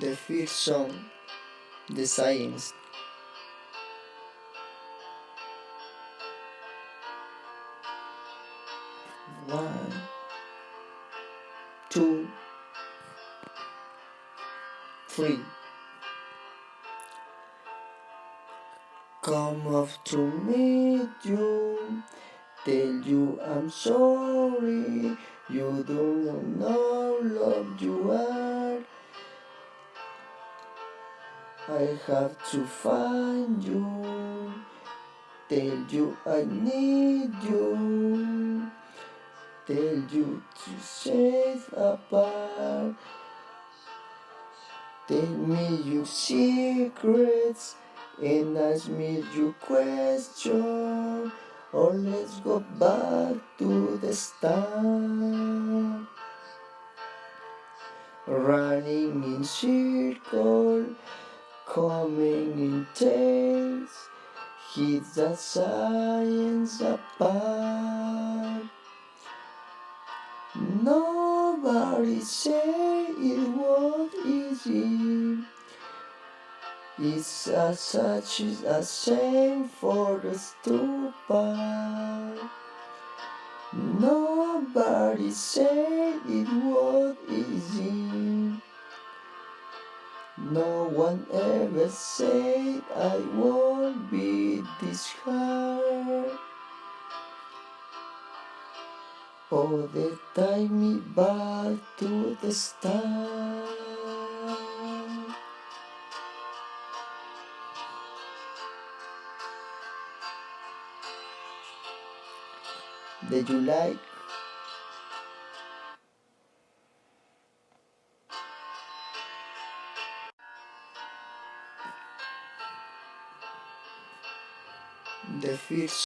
The first song, The Science. One, two, three. Come up to meet you, tell you I'm sorry, you don't know love you are. I have to find you, tell you I need you, tell you to save apart. Tell me your secrets and ask me your question. Or let's go back to the start. Running in circles, coming in tails, hit the science apart. Nobody say it was easy. It's a, such a shame for the stupid. Nobody said it was easy. No one ever said I won't be this hard. Oh, they tie me back to the start. Did you like? The first